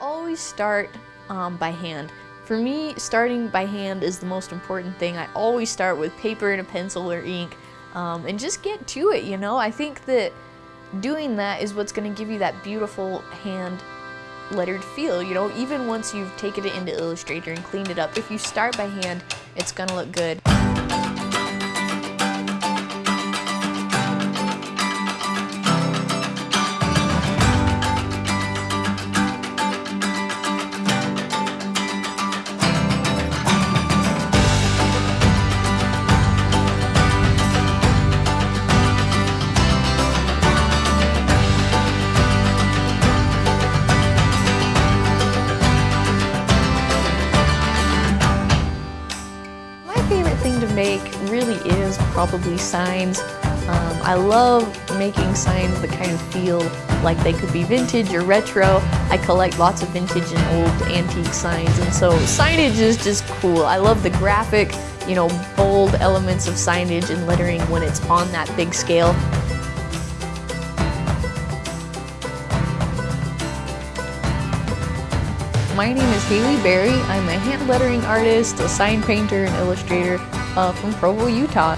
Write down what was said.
always start um, by hand. For me, starting by hand is the most important thing. I always start with paper and a pencil or ink um, and just get to it, you know? I think that doing that is what's going to give you that beautiful hand lettered feel, you know? Even once you've taken it into Illustrator and cleaned it up, if you start by hand, it's going to look good. Make really is probably signs. Um, I love making signs that kind of feel like they could be vintage or retro. I collect lots of vintage and old antique signs, and so signage is just cool. I love the graphic, you know, bold elements of signage and lettering when it's on that big scale. My name is Haley Berry. I'm a hand lettering artist, a sign painter, and illustrator uh, from Provo, Utah.